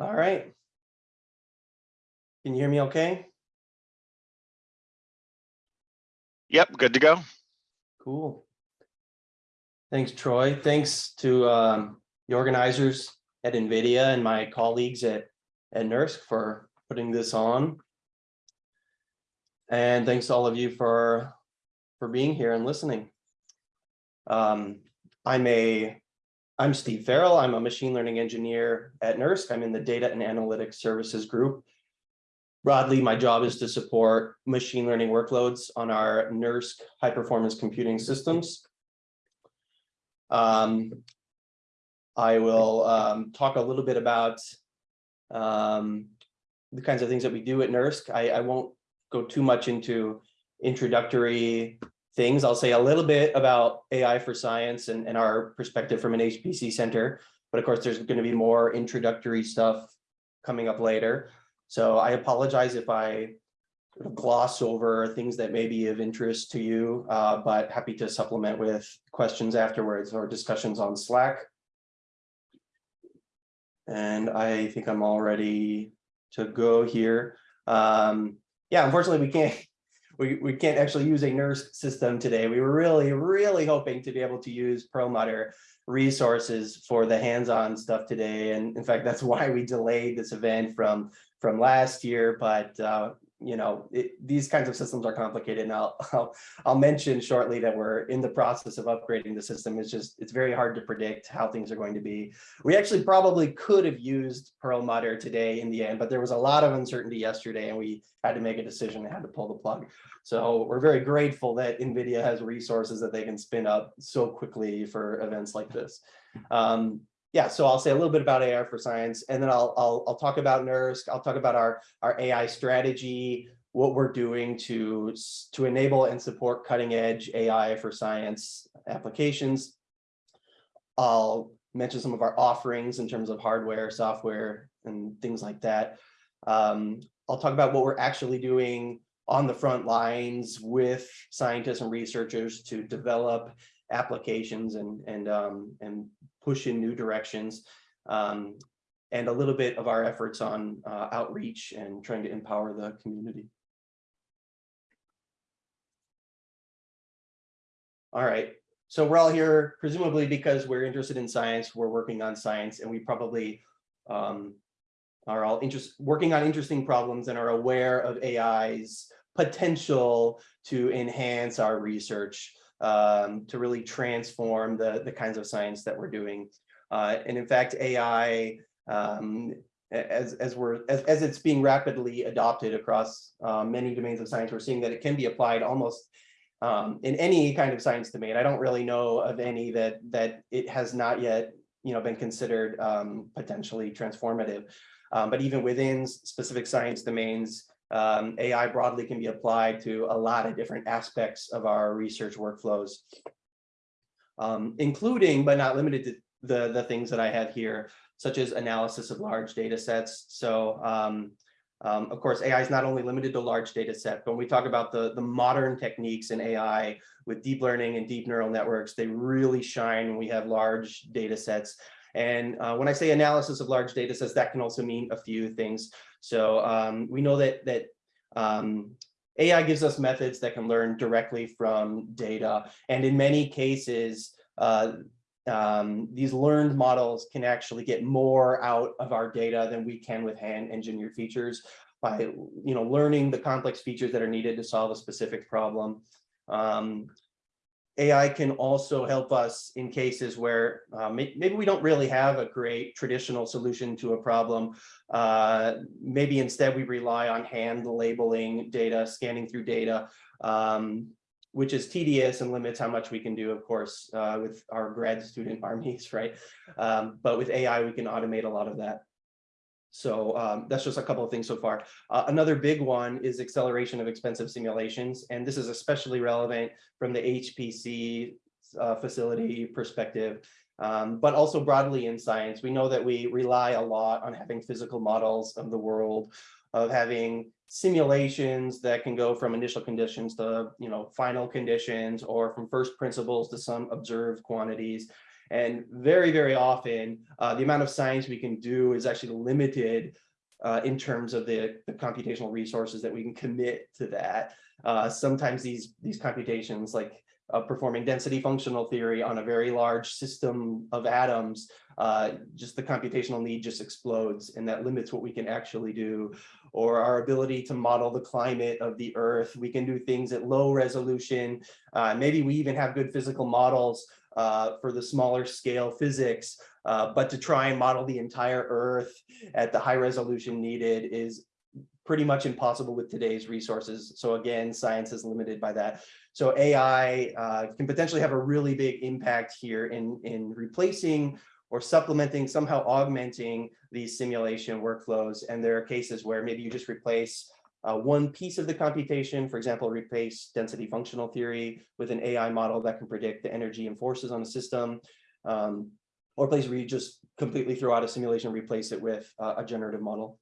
All right. Can you hear me okay? Yep, good to go. Cool. Thanks, Troy. Thanks to um, the organizers at NVIDIA and my colleagues at, at NERSC for putting this on. And thanks to all of you for, for being here and listening. Um, I'm a, I'm Steve Farrell. I'm a machine learning engineer at NERSC. I'm in the data and analytics services group. Broadly, my job is to support machine learning workloads on our NERSC high performance computing systems. Um, I will um, talk a little bit about um, the kinds of things that we do at NERSC. I, I won't go too much into introductory things. I'll say a little bit about AI for science and, and our perspective from an HPC center. But of course, there's going to be more introductory stuff coming up later. So I apologize if I gloss over things that may be of interest to you, uh, but happy to supplement with questions afterwards or discussions on Slack. And I think I'm all ready to go here. Um, yeah, unfortunately, we can't we, we can't actually use a NERSC system today. We were really, really hoping to be able to use Perlmutter resources for the hands-on stuff today. And in fact, that's why we delayed this event from from last year, but uh, you know, it, these kinds of systems are complicated. And I'll, I'll, I'll mention shortly that we're in the process of upgrading the system. It's just, it's very hard to predict how things are going to be. We actually probably could have used Perlmutter today in the end, but there was a lot of uncertainty yesterday and we had to make a decision and had to pull the plug. So we're very grateful that NVIDIA has resources that they can spin up so quickly for events like this. Um, yeah, so I'll say a little bit about AI for science, and then I'll I'll, I'll talk about NERSC. I'll talk about our our AI strategy, what we're doing to to enable and support cutting edge AI for science applications. I'll mention some of our offerings in terms of hardware, software, and things like that. Um, I'll talk about what we're actually doing on the front lines with scientists and researchers to develop applications and and um, and push in new directions, um, and a little bit of our efforts on uh, outreach and trying to empower the community. All right, so we're all here presumably because we're interested in science, we're working on science, and we probably um, are all interest, working on interesting problems and are aware of AI's potential to enhance our research um, to really transform the, the kinds of science that we're doing. Uh, and in fact, AI, um, as, as, we're, as, as it's being rapidly adopted across uh, many domains of science, we're seeing that it can be applied almost um, in any kind of science domain. I don't really know of any that, that it has not yet you know, been considered um, potentially transformative. Um, but even within specific science domains, um, AI broadly can be applied to a lot of different aspects of our research workflows, um, including but not limited to the, the things that I have here, such as analysis of large data sets. So um, um, of course, AI is not only limited to large data sets, but when we talk about the, the modern techniques in AI with deep learning and deep neural networks, they really shine when we have large data sets. And uh, when I say analysis of large data sets, that can also mean a few things. So um, we know that that um, AI gives us methods that can learn directly from data. And in many cases, uh, um, these learned models can actually get more out of our data than we can with hand engineered features by you know learning the complex features that are needed to solve a specific problem. Um, AI can also help us in cases where uh, maybe we don't really have a great traditional solution to a problem. Uh, maybe instead we rely on hand labeling data, scanning through data, um, which is tedious and limits how much we can do, of course, uh, with our grad student armies, right? Um, but with AI, we can automate a lot of that. So um, that's just a couple of things so far. Uh, another big one is acceleration of expensive simulations. And this is especially relevant from the HPC uh, facility perspective, um, but also broadly in science. We know that we rely a lot on having physical models of the world, of having simulations that can go from initial conditions to you know final conditions or from first principles to some observed quantities. And very, very often, uh, the amount of science we can do is actually limited uh, in terms of the, the computational resources that we can commit to that. Uh, sometimes these, these computations like uh, performing density functional theory on a very large system of atoms, uh, just the computational need just explodes and that limits what we can actually do. Or our ability to model the climate of the earth. We can do things at low resolution. Uh, maybe we even have good physical models uh, for the smaller scale physics, uh, but to try and model the entire earth at the high resolution needed is pretty much impossible with today's resources. So again, science is limited by that. So AI uh, can potentially have a really big impact here in, in replacing or supplementing, somehow augmenting these simulation workflows. And there are cases where maybe you just replace uh, one piece of the computation, for example, replace density functional theory with an AI model that can predict the energy and forces on a system, um, or place where you just completely throw out a simulation, replace it with uh, a generative model.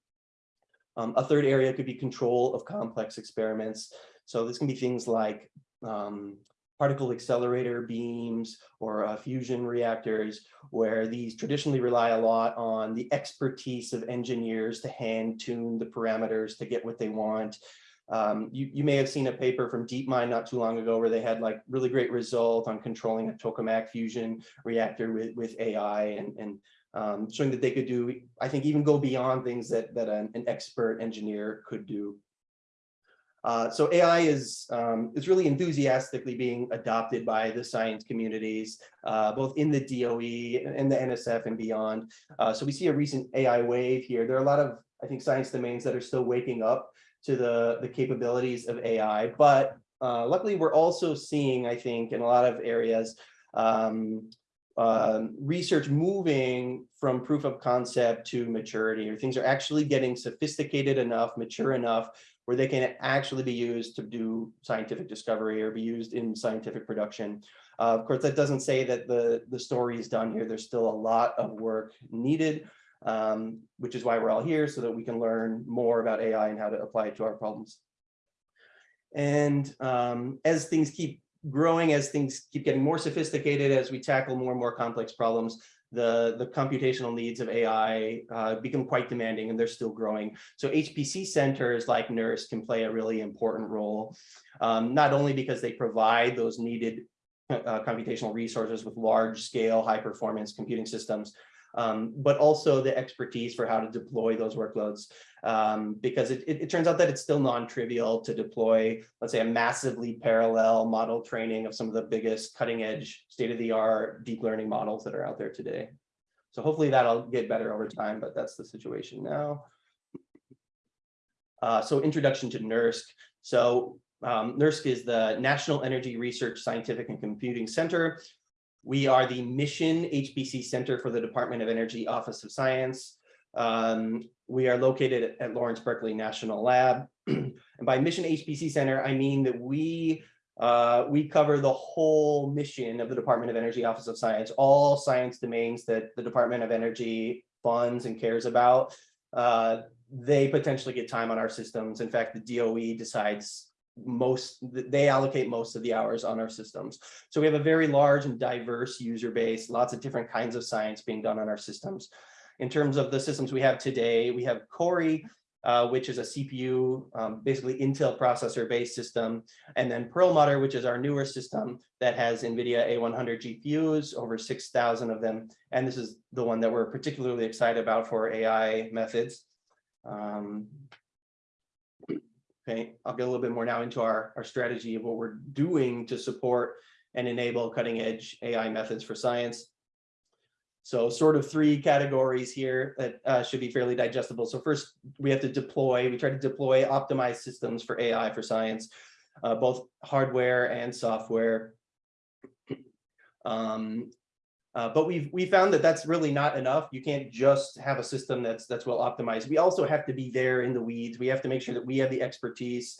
Um, a third area could be control of complex experiments. So this can be things like um, particle accelerator beams or uh, fusion reactors, where these traditionally rely a lot on the expertise of engineers to hand tune the parameters to get what they want. Um, you, you may have seen a paper from DeepMind not too long ago where they had like really great result on controlling a tokamak fusion reactor with, with AI and, and um, showing that they could do, I think even go beyond things that, that an, an expert engineer could do. Uh, so AI is, um, is really enthusiastically being adopted by the science communities, uh, both in the DOE and the NSF and beyond. Uh, so we see a recent AI wave here. There are a lot of, I think, science domains that are still waking up to the, the capabilities of AI, but uh, luckily we're also seeing, I think, in a lot of areas, um, um, research moving from proof of concept to maturity, or things are actually getting sophisticated enough, mature enough, where they can actually be used to do scientific discovery or be used in scientific production. Uh, of course, that doesn't say that the, the story is done here. There's still a lot of work needed, um, which is why we're all here, so that we can learn more about AI and how to apply it to our problems. And um, as things keep growing as things keep getting more sophisticated, as we tackle more and more complex problems, the, the computational needs of AI uh, become quite demanding and they're still growing. So HPC centers like NERSC can play a really important role, um, not only because they provide those needed uh, computational resources with large scale, high performance computing systems, um, but also the expertise for how to deploy those workloads. Um, because it, it, it, turns out that it's still non-trivial to deploy, let's say, a massively parallel model training of some of the biggest cutting edge state-of-the-art deep learning models that are out there today. So hopefully that'll get better over time, but that's the situation now. Uh, so introduction to NERSC. So um, NERSC is the National Energy Research Scientific and Computing Center. We are the mission HPC Center for the Department of Energy Office of Science. Um, we are located at Lawrence Berkeley National Lab. and by mission HPC Center, I mean that we uh, we cover the whole mission of the Department of Energy Office of Science, all science domains that the Department of Energy funds and cares about. Uh, they potentially get time on our systems. In fact, the DOE decides most they allocate most of the hours on our systems so we have a very large and diverse user base lots of different kinds of science being done on our systems in terms of the systems we have today we have Cori uh, which is a CPU, um, basically Intel processor based system, and then Perlmutter, which is our newer system that has NVIDIA A100 GPUs, over 6,000 of them. And this is the one that we're particularly excited about for AI methods. Um, Okay, I'll get a little bit more now into our, our strategy of what we're doing to support and enable cutting edge AI methods for science. So sort of three categories here that uh, should be fairly digestible. So first, we have to deploy, we try to deploy optimized systems for AI for science, uh, both hardware and software. Um, uh, but we've we found that that's really not enough. You can't just have a system that's that's well optimized. We also have to be there in the weeds. We have to make sure that we have the expertise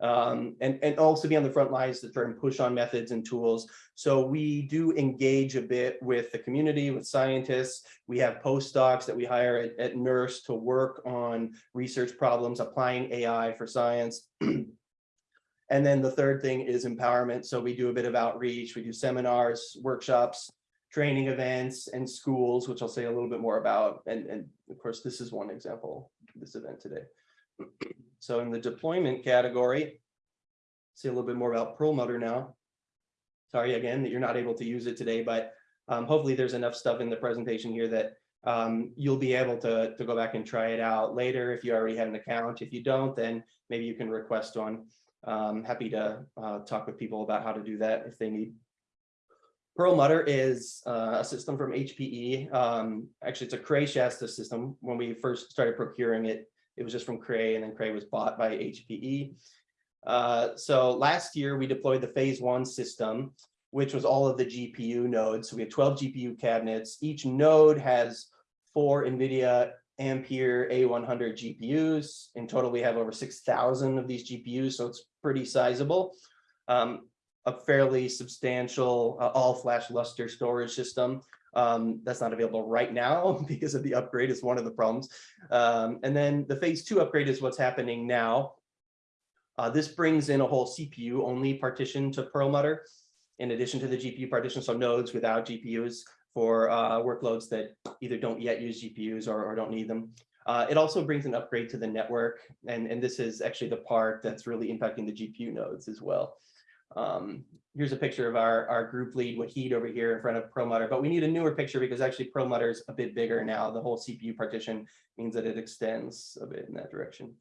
um, and, and also be on the front lines to try and push on methods and tools. So we do engage a bit with the community, with scientists. We have postdocs that we hire at, at NERSC to work on research problems, applying AI for science. and then the third thing is empowerment. So we do a bit of outreach, we do seminars, workshops, training events and schools, which I'll say a little bit more about. And, and of course, this is one example, this event today. So in the deployment category, say a little bit more about Perlmutter now. Sorry again that you're not able to use it today, but um, hopefully there's enough stuff in the presentation here that um, you'll be able to, to go back and try it out later if you already have an account. If you don't, then maybe you can request one. Um, happy to uh, talk with people about how to do that if they need. Perlmutter is uh, a system from HPE. Um, actually, it's a Cray Shasta system. When we first started procuring it, it was just from Cray and then Cray was bought by HPE. Uh, so last year we deployed the phase one system, which was all of the GPU nodes. So we have 12 GPU cabinets. Each node has four NVIDIA Ampere A100 GPUs. In total, we have over 6,000 of these GPUs, so it's pretty sizable. Um, a fairly substantial uh, all-flash Lustre storage system. Um, that's not available right now because of the upgrade is one of the problems. Um, and then the phase two upgrade is what's happening now. Uh, this brings in a whole CPU only partition to Perlmutter in addition to the GPU partition, so nodes without GPUs for uh, workloads that either don't yet use GPUs or, or don't need them. Uh, it also brings an upgrade to the network, and, and this is actually the part that's really impacting the GPU nodes as well. Um, here's a picture of our, our group lead, Wahid over here in front of Perlmutter, but we need a newer picture because actually Perlmutter is a bit bigger now. The whole CPU partition means that it extends a bit in that direction.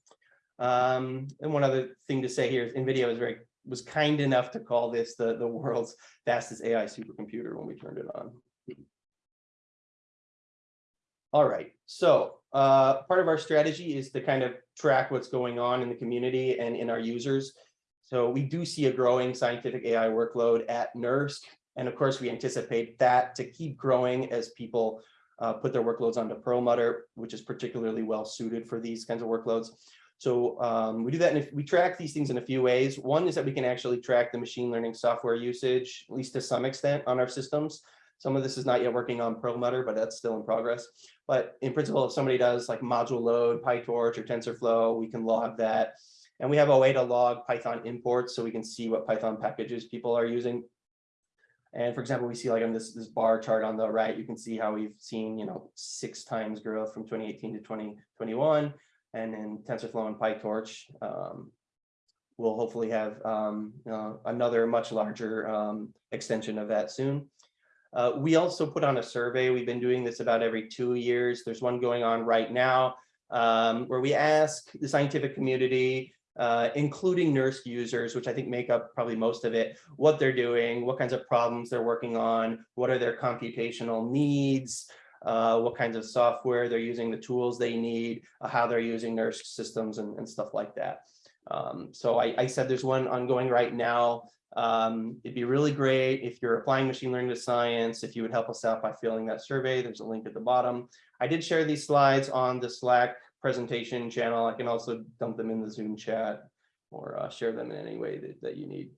Um, and one other thing to say here is NVIDIA was very was kind enough to call this the, the world's fastest AI supercomputer when we turned it on. All right, so uh, part of our strategy is to kind of track what's going on in the community and in our users. So we do see a growing scientific AI workload at NERSC. And of course, we anticipate that to keep growing as people uh, put their workloads onto Perlmutter, which is particularly well suited for these kinds of workloads. So um, we do that and we track these things in a few ways. One is that we can actually track the machine learning software usage, at least to some extent on our systems. Some of this is not yet working on Perlmutter, but that's still in progress. But in principle, if somebody does like module load, PyTorch or TensorFlow, we can log that. And we have a way to log Python imports so we can see what Python packages people are using. And for example, we see like on this, this bar chart on the right, you can see how we've seen, you know, six times growth from 2018 to 2021. And then TensorFlow and PyTorch um, will hopefully have um, uh, another much larger um, extension of that soon. Uh, we also put on a survey. We've been doing this about every two years. There's one going on right now um, where we ask the scientific community, uh, including NERSC users, which I think make up probably most of it, what they're doing, what kinds of problems they're working on, what are their computational needs, uh, what kinds of software they're using, the tools they need, uh, how they're using NERSC systems and, and stuff like that. Um, so I, I, said there's one ongoing right now. Um, it'd be really great if you're applying machine learning to science, if you would help us out by filling that survey. There's a link at the bottom. I did share these slides on the Slack presentation channel. I can also dump them in the Zoom chat or uh, share them in any way that, that you need.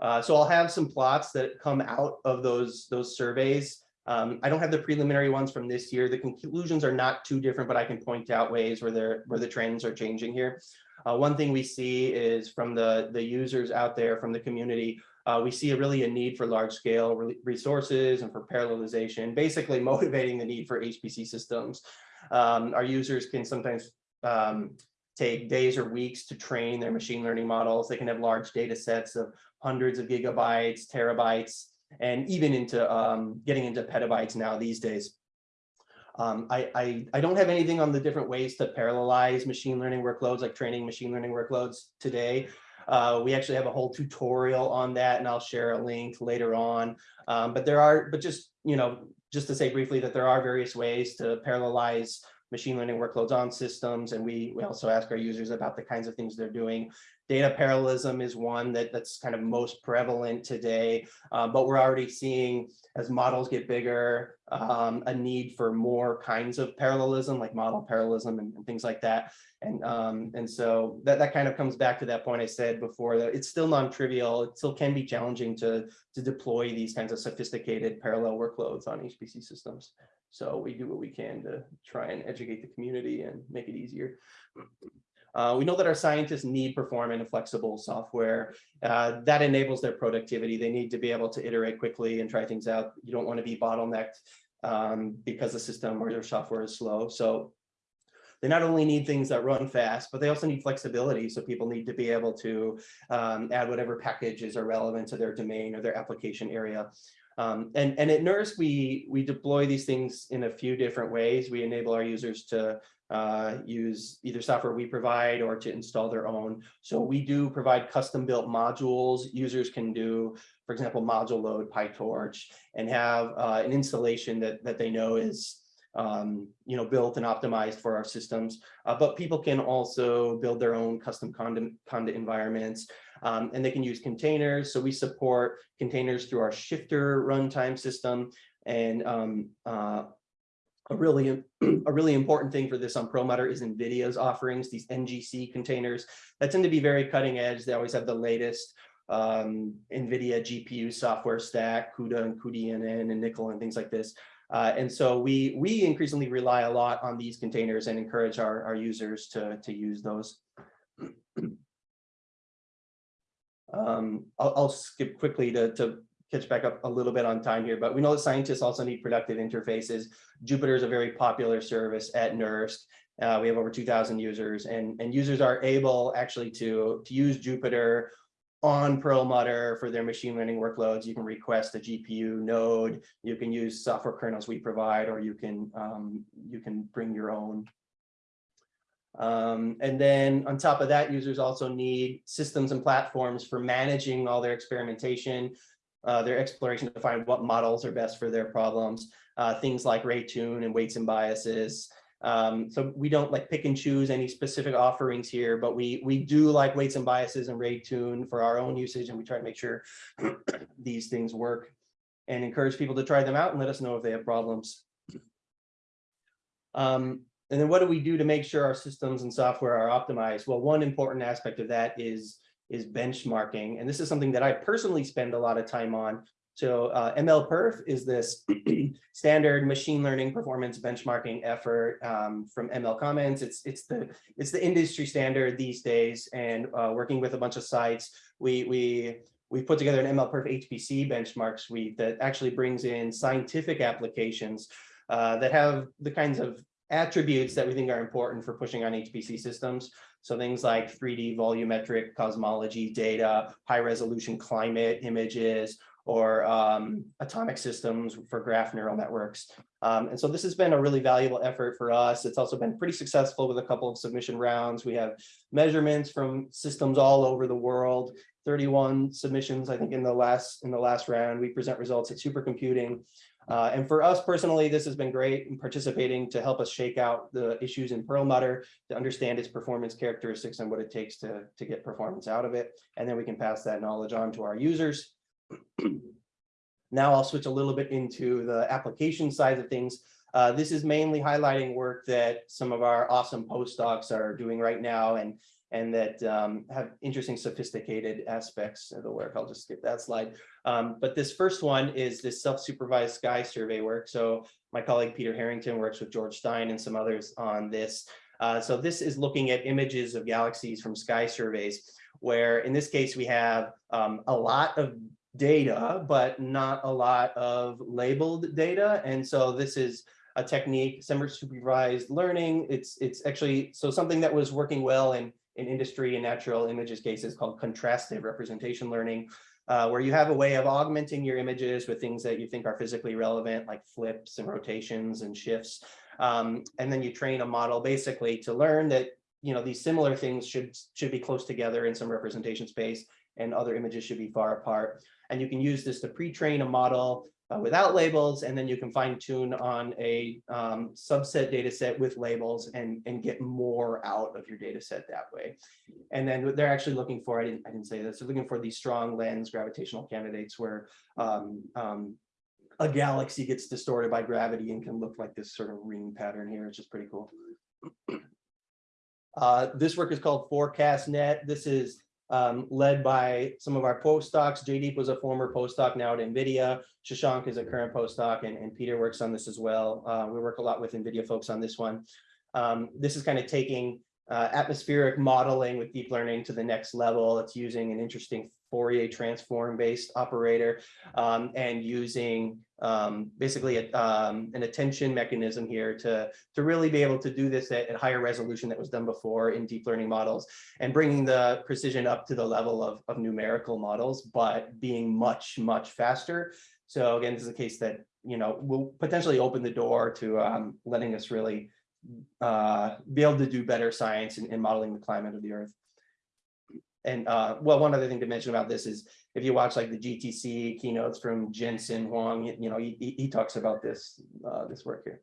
Uh, so I'll have some plots that come out of those, those surveys. Um, I don't have the preliminary ones from this year. The conclusions are not too different, but I can point out ways where they're where the trends are changing here. Uh, one thing we see is from the, the users out there from the community, uh, we see a really a need for large scale re resources and for parallelization, basically motivating the need for HPC systems. Um, our users can sometimes um, take days or weeks to train their machine learning models. They can have large data sets of hundreds of gigabytes, terabytes, and even into um, getting into petabytes now these days. Um, I, I, I, don't have anything on the different ways to parallelize machine learning workloads, like training machine learning workloads today. Uh, we actually have a whole tutorial on that, and I'll share a link later on. Um, but there are, but just, you know, just to say briefly that there are various ways to parallelize machine learning workloads on systems. And we, we also ask our users about the kinds of things they're doing. Data parallelism is one that, that's kind of most prevalent today, uh, but we're already seeing as models get bigger, um, a need for more kinds of parallelism, like model parallelism and, and things like that. And, um, and so that, that kind of comes back to that point I said before that it's still non-trivial. It still can be challenging to, to deploy these kinds of sophisticated parallel workloads on HPC systems. So we do what we can to try and educate the community and make it easier. Uh, we know that our scientists need performant and flexible software uh, that enables their productivity. They need to be able to iterate quickly and try things out. You don't want to be bottlenecked um, because the system or their software is slow. So they not only need things that run fast, but they also need flexibility. So people need to be able to um, add whatever packages are relevant to their domain or their application area. Um, and, and at NERSC, we, we deploy these things in a few different ways. We enable our users to uh, use either software we provide or to install their own. So we do provide custom built modules. Users can do, for example, module load PyTorch and have uh, an installation that, that they know is um, you know, built and optimized for our systems. Uh, but people can also build their own custom conda, conda environments um, and they can use containers. So we support containers through our shifter runtime system and um, uh, a really a really important thing for this on Perlmutter is NVIDIA's offerings, these NGC containers that tend to be very cutting edge. They always have the latest um, NVIDIA GPU software stack, CUDA and cuDNN and NCCL and things like this. Uh, and so we we increasingly rely a lot on these containers and encourage our, our users to, to use those. um, I'll, I'll skip quickly to, to catch back up a little bit on time here, but we know that scientists also need productive interfaces. Jupyter is a very popular service at NERSC. Uh, we have over 2,000 users and, and users are able actually to, to use Jupyter on Perlmutter for their machine learning workloads. You can request a GPU node. You can use software kernels we provide, or you can um, you can bring your own. Um, and then on top of that, users also need systems and platforms for managing all their experimentation, uh, their exploration to find what models are best for their problems. Uh, things like Raytune and weights and biases, um, so we don't like pick and choose any specific offerings here, but we we do like weights and biases and Raytune for our own usage, and we try to make sure these things work and encourage people to try them out and let us know if they have problems. Um, and then what do we do to make sure our systems and software are optimized? Well, one important aspect of that is is benchmarking. And this is something that I personally spend a lot of time on so uh, MLPerf is this standard machine learning performance benchmarking effort um, from ML Commons. It's it's the it's the industry standard these days, and uh, working with a bunch of sites, we we we put together an MLPerf HPC benchmark suite that actually brings in scientific applications uh, that have the kinds of attributes that we think are important for pushing on HPC systems. So things like 3D volumetric cosmology data, high resolution climate images, or um, atomic systems for graph neural networks. Um, and so this has been a really valuable effort for us. It's also been pretty successful with a couple of submission rounds. We have measurements from systems all over the world, 31 submissions, I think in the last in the last round. We present results at supercomputing. Uh, and for us personally, this has been great in participating to help us shake out the issues in Perlmutter, to understand its performance characteristics and what it takes to, to get performance out of it. And then we can pass that knowledge on to our users. now I'll switch a little bit into the application side of things. Uh, this is mainly highlighting work that some of our awesome postdocs are doing right now and, and that um, have interesting sophisticated aspects of the work. I'll just skip that slide. Um, but this first one is this self-supervised sky survey work. So my colleague Peter Harrington works with George Stein and some others on this. Uh, so this is looking at images of galaxies from sky surveys, where in this case we have um, a lot of data, but not a lot of labeled data. And so this is a technique, semi-supervised learning. It's it's actually so something that was working well in in industry and natural images cases called contrastive representation learning, uh, where you have a way of augmenting your images with things that you think are physically relevant, like flips and rotations and shifts. Um, and then you train a model basically to learn that you know these similar things should should be close together in some representation space and other images should be far apart. And you can use this to pre-train a model uh, without labels, and then you can fine tune on a um, subset data set with labels and, and get more out of your data set that way. And then they're actually looking for, I didn't, I didn't say this, they're looking for these strong lens gravitational candidates where um, um, a galaxy gets distorted by gravity and can look like this sort of ring pattern here, which is pretty cool. Uh, this work is called FourCastNet. This is um, led by some of our postdocs. Jaideep was a former postdoc now at NVIDIA. Shashank is a current postdoc and, and Peter works on this as well. Uh, we work a lot with NVIDIA folks on this one. Um, this is kind of taking uh, atmospheric modeling with deep learning to the next level. It's using an interesting Fourier transform based operator um, and using um, basically a, um, an attention mechanism here to, to really be able to do this at, at higher resolution that was done before in deep learning models and bringing the precision up to the level of, of numerical models, but being much, much faster. So again, this is a case that, you know, will potentially open the door to um, letting us really uh, be able to do better science in, in modeling the climate of the earth. And uh, well, one other thing to mention about this is if you watch like the GTC keynotes from Jensen Huang, you, know, he, he he talks about this, uh, this work here.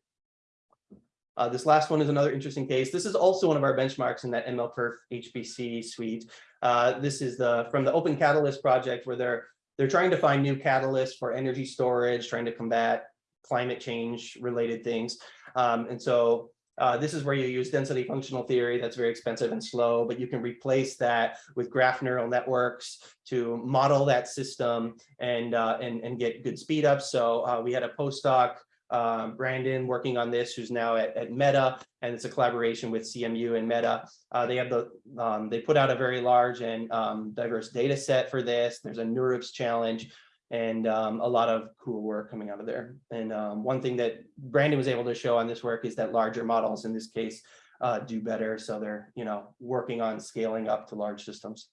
Uh, this last one is another interesting case. This is also one of our benchmarks in that MLPerf HPC suite. Uh, this is the from the Open Catalyst project where they're they're trying to find new catalysts for energy storage, trying to combat climate change related things. Um, and so uh, this is where you use density functional theory that's very expensive and slow, but you can replace that with graph neural networks to model that system and uh, and, and get good speed up. So uh, we had a postdoc, um, Brandon, working on this, who's now at, at Meta, and it's a collaboration with CMU and Meta. Uh, they have the um, they put out a very large and um, diverse data set for this. There's a NeurIPS challenge and um, a lot of cool work coming out of there. And um, one thing that Brandon was able to show on this work is that larger models in this case uh, do better. So they're, you know, working on scaling up to large systems.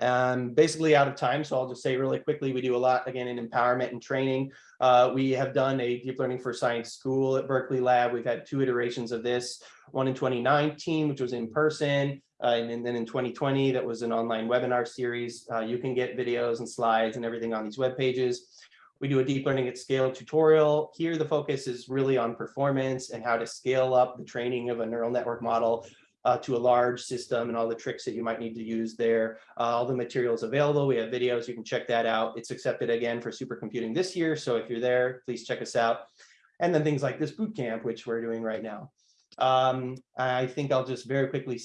Um, basically out of time, so I'll just say really quickly, we do a lot again in empowerment and training. Uh, we have done a deep learning for science school at Berkeley Lab. We've had two iterations of this, one in 2019, which was in person, uh, and, and then in 2020, that was an online webinar series. Uh, you can get videos and slides and everything on these web pages. We do a deep learning at scale tutorial. Here, the focus is really on performance and how to scale up the training of a neural network model uh, to a large system and all the tricks that you might need to use there. Uh, all the materials available. We have videos. You can check that out. It's accepted again for supercomputing this year. So if you're there, please check us out. And then things like this boot camp, which we're doing right now. Um, I think I'll just very quickly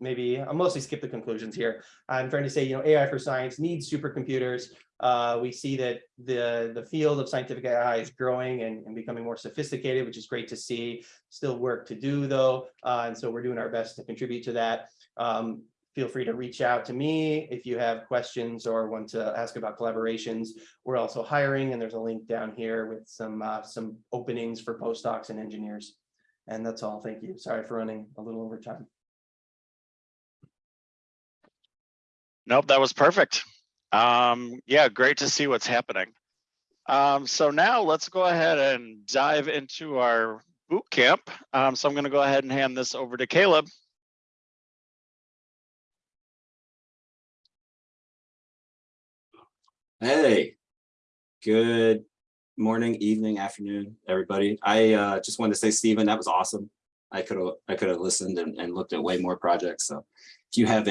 maybe I'll mostly skip the conclusions here. I'm trying to say, you know, AI for science needs supercomputers. Uh, we see that the, the field of scientific AI is growing and, and becoming more sophisticated, which is great to see. Still work to do though. Uh, and so we're doing our best to contribute to that. Um, feel free to reach out to me if you have questions or want to ask about collaborations. We're also hiring and there's a link down here with some, uh, some openings for postdocs and engineers. And that's all. Thank you. Sorry for running a little over time. Nope, that was perfect. Um, yeah, great to see what's happening. Um, so now let's go ahead and dive into our boot camp. Um, so I'm going to go ahead and hand this over to Caleb. Hey, good morning, evening, afternoon, everybody. I uh, just wanted to say, Stephen, that was awesome. I could have I could have listened and, and looked at way more projects. So if you have a